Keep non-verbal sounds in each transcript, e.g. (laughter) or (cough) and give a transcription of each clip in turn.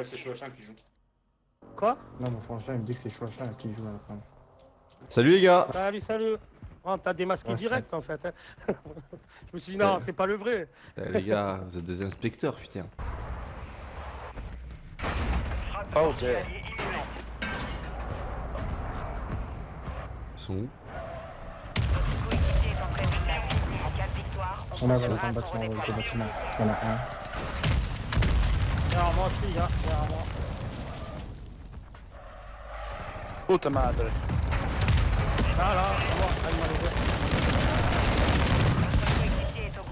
Ouais, c'est Chouachin qui joue. Quoi? Non, mon frangin, il me dit que c'est Chouachin qui joue à la fin. Salut les gars Salut, salut. Oh, t'as démasqué Ouais, direct en fait. hein. (laughs) Je me suis dit non, c'est pas le vrai. Eh, Les gars, vous êtes des inspecteurs, putain. Oh, ok. Ils sont où? On a le bâtiment. Il y en a un. Derrière moi aussi, là, derrière moi. Puta madre. Là, là, c'est moi, m'a levé. Est au.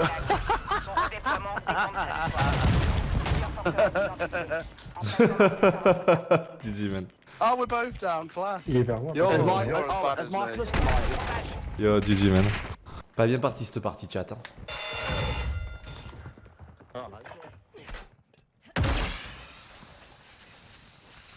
Son redéploiement dépend de GG man. Oh, we're both down, class. Il est vers moi. Yo, oh. Yo. Hein. La base qu'il attend. La chance. Équipe éliminée.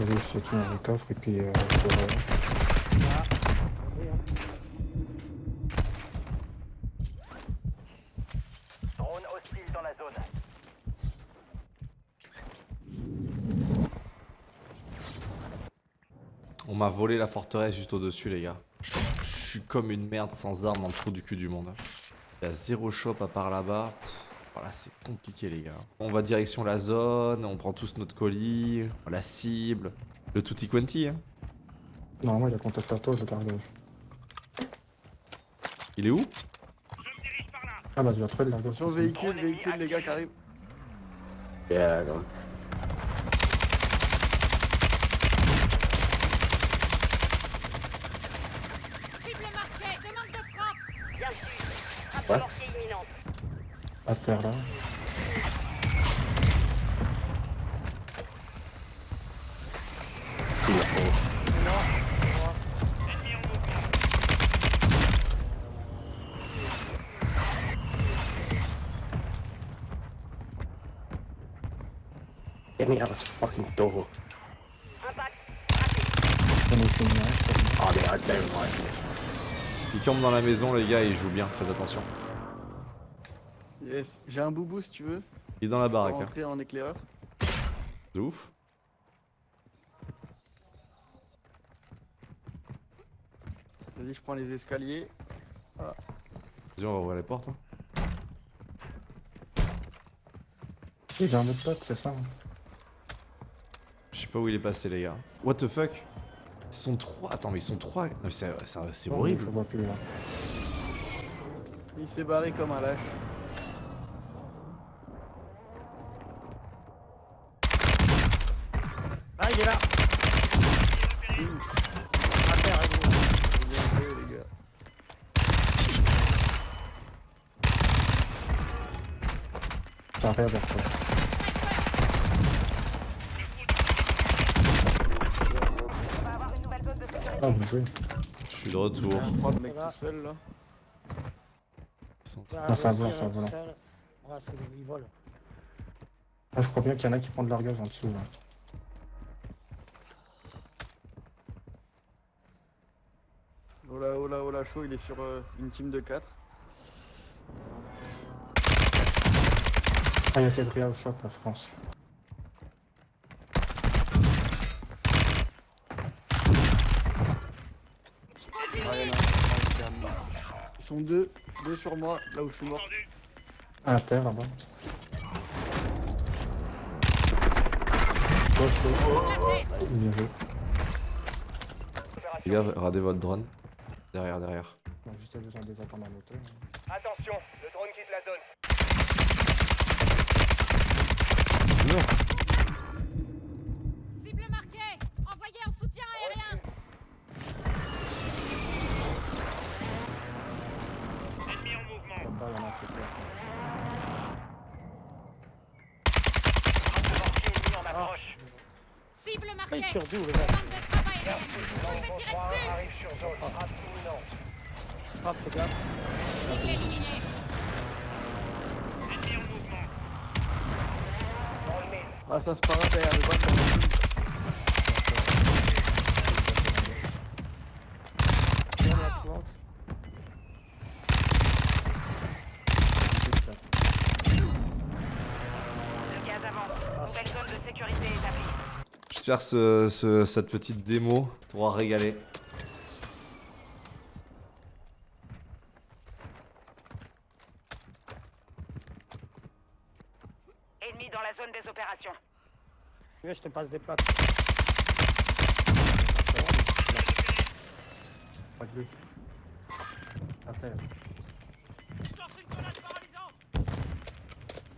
Vas-y, je te tiens le coffre et puis euh, je te re- Drone hostile dans la zone. On m'a volé la forteresse juste au-dessus, les gars. Je suis comme une merde sans armes dans le trou du cul du monde. Il y a zéro shop à part là-bas. Voilà, c'est compliqué, les gars. On va direction la zone, on prend tous notre colis, la cible. Le tutti quanti, hein. Normalement, il a contact à toi, le largage. Il est où? Ah bah, tu vas trouver le largage. Véhicule, véhicule, les gars qui arrivent. Yeah, go on. Cible marquée. Demande de frappe. Bien sûr. Frappe Ouais. de mortier imminente. À terre, là. Of. Get me out this fucking door. Je crois. I don't dans la maison, les gars, et il joue bien, faites attention. Yes. J'ai un boubou si tu veux. Il est dans la Pour baraque, hein. rentrer en éclaireur. De ouf. Vas-y, je prends les escaliers. Vas-y, on va ouvrir les portes. hein. Il a un autre pote, c'est ça. hein. Je sais pas où il est passé, les gars. What the fuck? Ils sont trois. Attends, mais ils sont trois. C'est Je horrible. le vois plus, là. Il s'est barré comme un lâche. Ah, il est là. À terre, il est là. Bien joué, les gars. T'as rien vers toi. De. Ah, bien joué. Je suis de retour. Il y a trois de mecs tout seul là. Ils Ah, c'est un moi volant, aussi, c'est un là, volant. putain. Ah, c'est il vole. Ah, je crois bien qu'il y en a qui prennent le largage en dessous, là. Oh là, oh là, oh là, chaud, il est sur euh, une team de 4. Ah, il y a Cédria au shop, là, je pense. Ah, il y en a un qui termine. Ils sont deux, deux sur moi, là où je suis mort. Ah, à terre, là-bas. Oh, chaud. Bien joué. Les gars, radez votre drone. Derrière, derrière. Juste besoin de les attendre en hauteur. Attention, le drone quitte la zone. Cible marquée Envoyez en soutien aérien Là-bas, il y en a un qui est clair. Frappe de mortier Cible Ah, marquée. il tire d'où, le gars Bande de travail aérienne. Je vais tirer dessus. Ah. Dans le mille. Ah, ça se parade derrière le bas. Montes. Le gaz avance. Nouvelle zone de sécurité établie. Que ce- ce- cette petite démo t'aura régalé. Ennemi dans la zone des opérations. Je te passe des plaques. Pas que lui. À terre.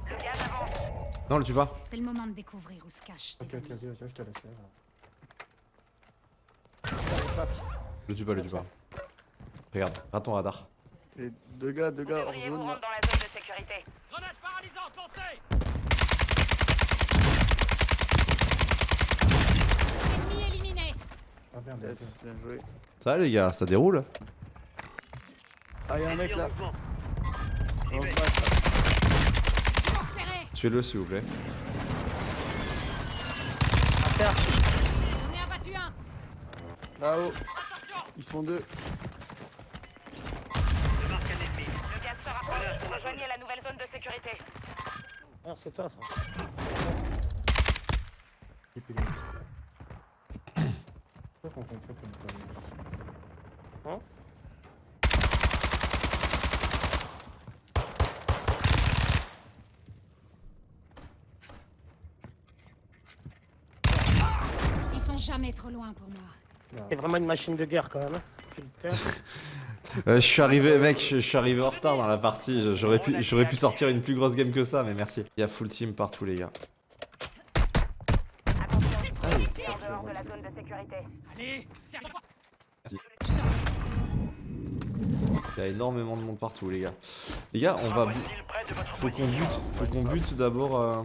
Le gaz avance. Non, le tue pas. C'est le moment de découvrir où se cachent Ok, ok, vas-y, vas-y, je te laisse. là. Le tue pas, le tue pas. Regarde, regarde ton radar. Et deux gars, deux gars hors vous zone rendre là. dans la zone de sécurité. Ennemi éliminé. Ah merde, Yes, ok. bien joué. Ça va les gars, ça déroule Ah, y'a un mec là. On se bat là. Repéré. Tuez-le s'il vous plaît. À terre. On est abattu un. Là-haut. Ils sont deux. Le gaz se rapproche. Rejoignez la nouvelle zone de sécurité. Ah, c'est toi, ça. Et puis, lui. C'est quoi qu'on confond comme quoi Hein? Jamais trop loin pour moi. C'est vraiment une machine de guerre, quand même. hein. (laughs) Euh, je suis arrivé, mec, je, je suis arrivé en retard dans la partie. J'aurais pu, j'aurais pu sortir une plus grosse game que ça, mais merci. Il y a full team partout, les gars. Attention. C'est en dehors de la zone de sécurité. Il y a énormément de monde partout, les gars. Les gars, on va. Faut qu'on bute, faut qu'on bute d'abord. euh,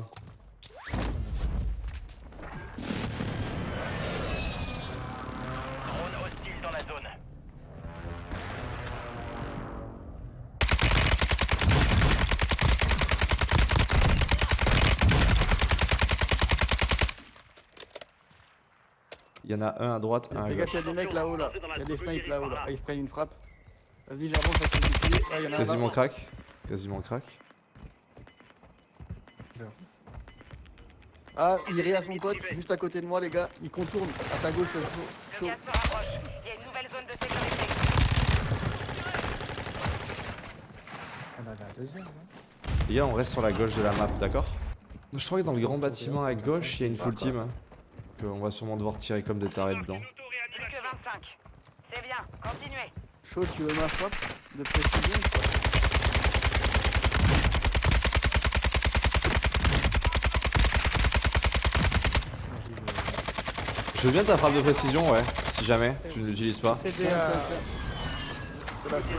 Il y en a un à droite, un à Les gars, gauche. y'a des mecs là-haut là. Y'a des snipes là-haut là. Ah, ils se prennent une frappe. Vas-y, j'avance. Ah, a un Quasiment crack. Quasiment crack. Ah, il rit à son pote, juste à côté de moi, les gars. Il contourne à ta gauche, chaud. Le chaud. gaz se rapproche. Il y a une nouvelle zone de sécurité. On avait un deuxième, non Les gars, on reste sur la gauche de la map, d'accord? Je crois que dans le grand bâtiment à gauche, il y a une full team. Donc, euh, on va sûrement devoir tirer comme des tarés dedans. Plus que 25. C'est bien. Continuez. Chaud, tu veux ma frappe de précision ou quoi je veux bien ta frappe de précision, ouais, si jamais tu ne l'utilises pas. C'est euh. C'est c'est.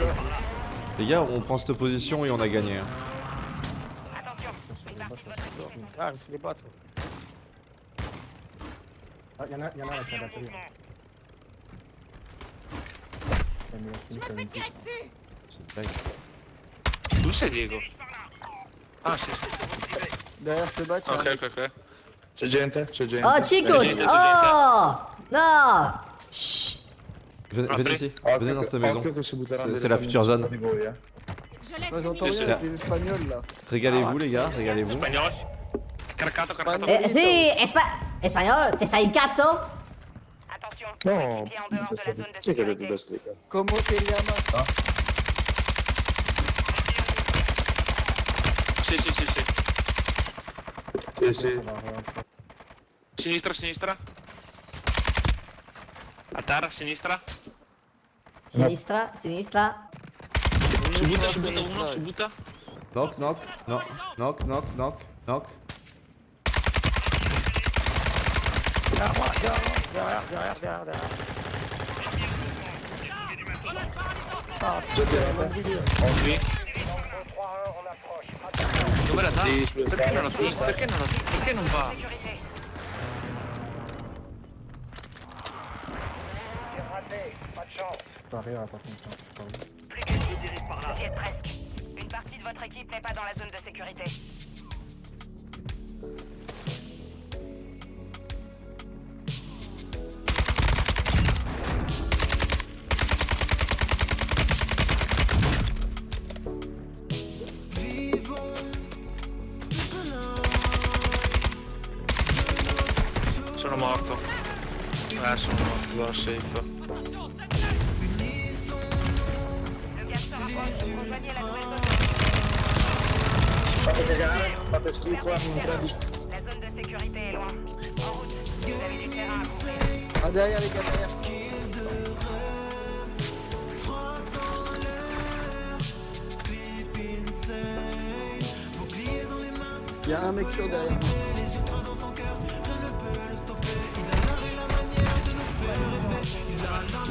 Les gars, on prend cette position et on a gagné. hein. Attention. sur Une le partie de bas, votre sur le équipe bas. est en Ah, c'est des bots. Ah, y'en a, y'en a avec la batterie. Je me fais tirer dessus. C'est une blague. D'où c'est Diego? Ah, sì. Derrière ce bat, Ok, ok, ok. C'è gente? C'è gente? Oh Chico, Gente, oh no, Shh. Venez, venez ici, Occhio venez dans cette maison. si C'est c'est la future zone. eh. J'entends rien avec les espagnols là. Régalez-vous, les gars, régalez-vous. Spagnolo? Carcato, carcato. Spagnolo. Eh, sì, espa- espagnolo, te stai in cazzo? Attention. No, chi è che vedi sécurité. da stecca? Comment te llamas Sì, sì, sì, sì. Sì, sì. Sinistra, sinistra. A terra, sinistra. Sinistra, sinistra. Si butta, si butta uno, si butta. Knock, knock, knock, knock, knock, knock, knock. Derrière moi, derrière, moi, derrière, derrière, derrière. Ah, putain, bonne vidéo. Ensuite. Dove la Perché non lo so? Perché non lo so? Perché non va? Pas rien par contre, je suis pas Brigadier dirige par là. Vous y êtes presque. Une partie de votre équipe n'est pas dans la zone de sécurité. Sono morto. Eh, sono morto, lo safe. Fate cagare, fate schifo, non prendi. La zone de sécurité est loin. En route. Vous avez du terrain à couvrir. Ah, derrière les gars, derrière. Il y a un mec sur derrière.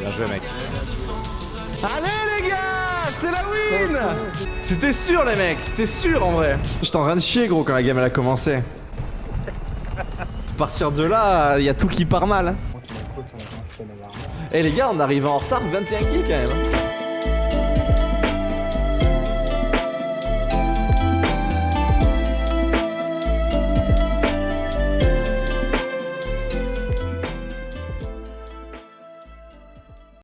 Bien joué, mec. Allez, les gars C'est la win C'était sûr, les mecs C'était sûr, en vrai J'étais en train de chier, gros, quand la game, elle a commencé. À partir de là, il y a tout qui part mal. hein. Eh, les gars, on arrive en retard, 21 kills, quand même. hein.